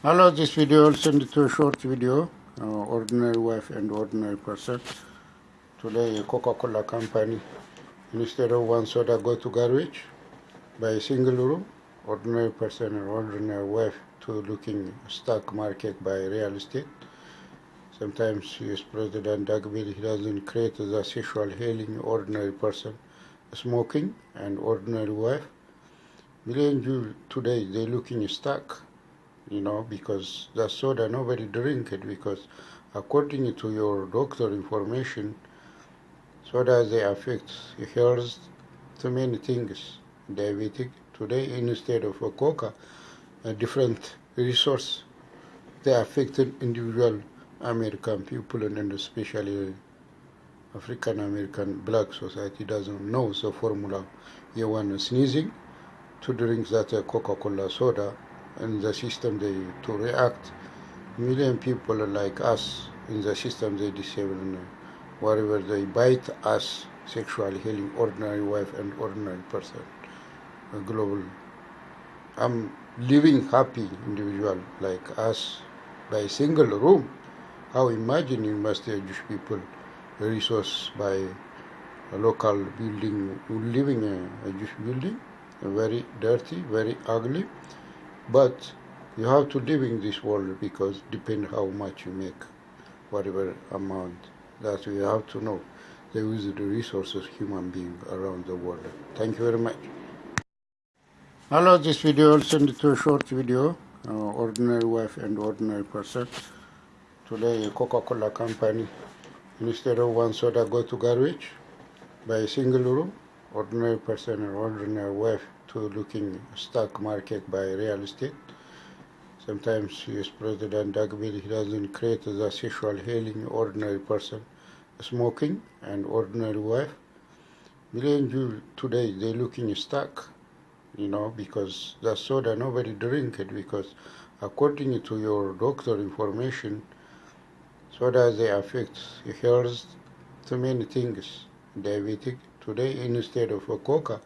Hello, this video I'll send it to a short video, uh, ordinary wife and ordinary person. Today, a Coca-Cola company, instead of one soda go to garbage, by a single room, ordinary person and ordinary wife to looking stock market by real estate. Sometimes US President Doug Bill, doesn't create the sexual healing ordinary person, smoking and ordinary wife. Million today, they looking stuck you know, because the soda nobody drink it because according to your doctor information, soda they affect health too many things. Diabetic today instead of a coca, a different resource they affected individual American people and especially African American black society doesn't know the formula. You want sneezing to drink that uh, Coca-Cola soda in the system they to react. Million people like us in the system they disable uh, wherever they bite us sexual healing ordinary wife and ordinary person global. I'm living happy individual like us by single room. How imagine you must Jewish people resource by a local building living a, a Jewish building very dirty very ugly but you have to live in this world because depend how much you make, whatever amount. That you have to know. There is the resources human being around the world. Thank you very much. Hello, this video I'll send it to a short video, uh, ordinary wife and ordinary person. Today, a Coca-Cola company, instead of one soda go to garbage, by a single room, ordinary person and ordinary wife to looking stock market by real estate. Sometimes US President Doug Bill, he doesn't create the sexual healing ordinary person, smoking and ordinary wife. Million Jews today, they looking stuck, you know, because the soda, nobody drink it because according to your doctor information, soda, they affect health too many things. Diabetic, today instead of a coca,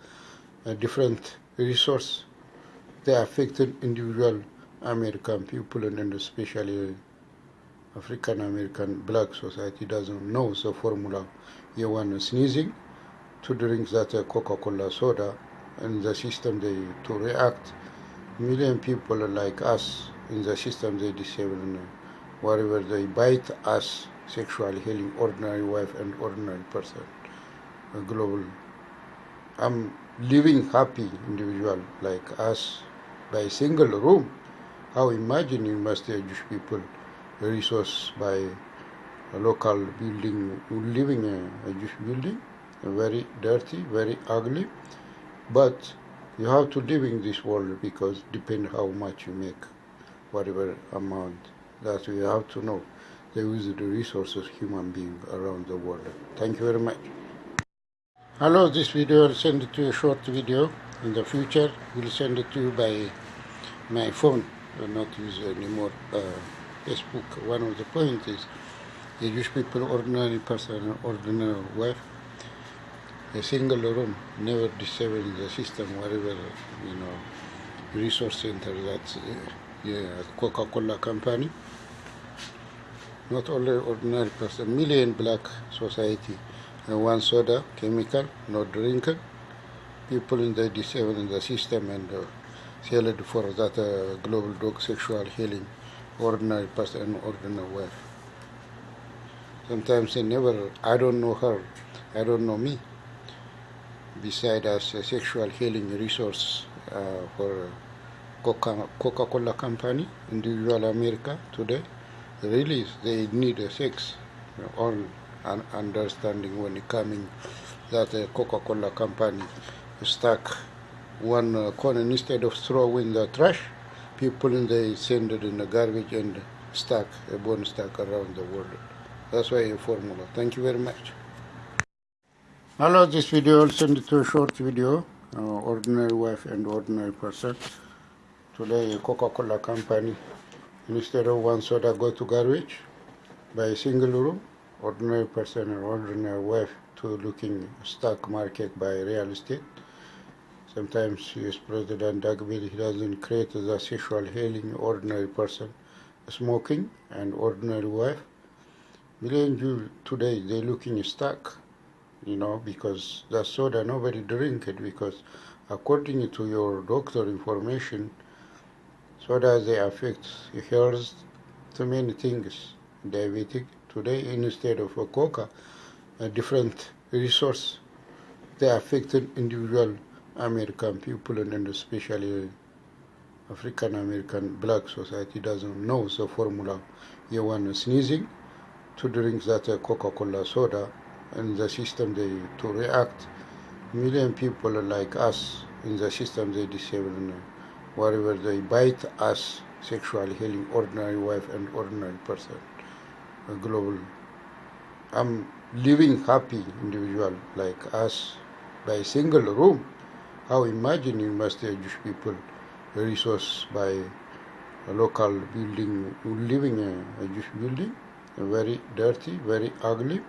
different resource, they affected individual American people and especially African American black society doesn't know the formula. You want sneezing to drink that Coca-Cola soda and the system they to react. Million people like us in the system they disable wherever they bite us sexually healing ordinary wife and ordinary person global I'm living happy individual like us by single room. How imagine you must Jewish people resource by a local building, living a, a Jewish building, very dirty, very ugly, but you have to live in this world because depend how much you make, whatever amount. That you have to know. There is the resources human being around the world. Thank you very much. Hello, this video I'll send it to you a short video. In the future, we'll send it to you by my phone. I'll not use anymore uh, Facebook. One of the points is the Jewish people, ordinary person, ordinary wife, a single room, never disable the system, whatever, you know, resource center that's uh, yeah, Coca-Cola company. Not only ordinary person, million black society and one soda, chemical, no drinker. People in the disabled in the system and uh, it for that uh, global dog sexual healing, ordinary person and ordinary wife. Sometimes they never, I don't know her, I don't know me. Beside us, a sexual healing resource uh, for Coca-Cola company, individual America today, really they need a sex, all an understanding when coming that a Coca-Cola company stuck one uh, corner instead of throwing the trash, people in they send it in the garbage and stuck a bone stuck around the world. That's why a formula. Thank you very much. Hello, this video I'll send it to a short video, uh, ordinary wife and ordinary person. Today, Coca-Cola company, instead of one soda go to garbage, by a single room, ordinary person or ordinary wife to looking stock market by real estate. Sometimes US President Dagville, he doesn't create the sexual healing ordinary person, smoking and ordinary wife. Million Jews today, they looking stuck, you know, because the soda, nobody drink it because according to your doctor information, soda they affect health too many things. Diabetic today instead of a coca, a different resource, they affected individual American people and especially African American black society doesn't know the formula. You want sneezing to drink that Coca-Cola soda and the system they to react. Million people like us in the system they disable wherever they bite us sexual healing ordinary wife and ordinary person global I'm living happy individual like us by single room how imagine you must the Jewish people resource by a local building, living a, a Jewish building, very dirty, very ugly,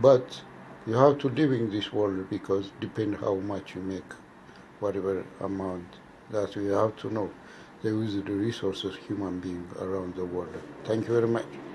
but you have to live in this world because depend how much you make, whatever amount that we have to know. There is the resources human being around the world. Thank you very much.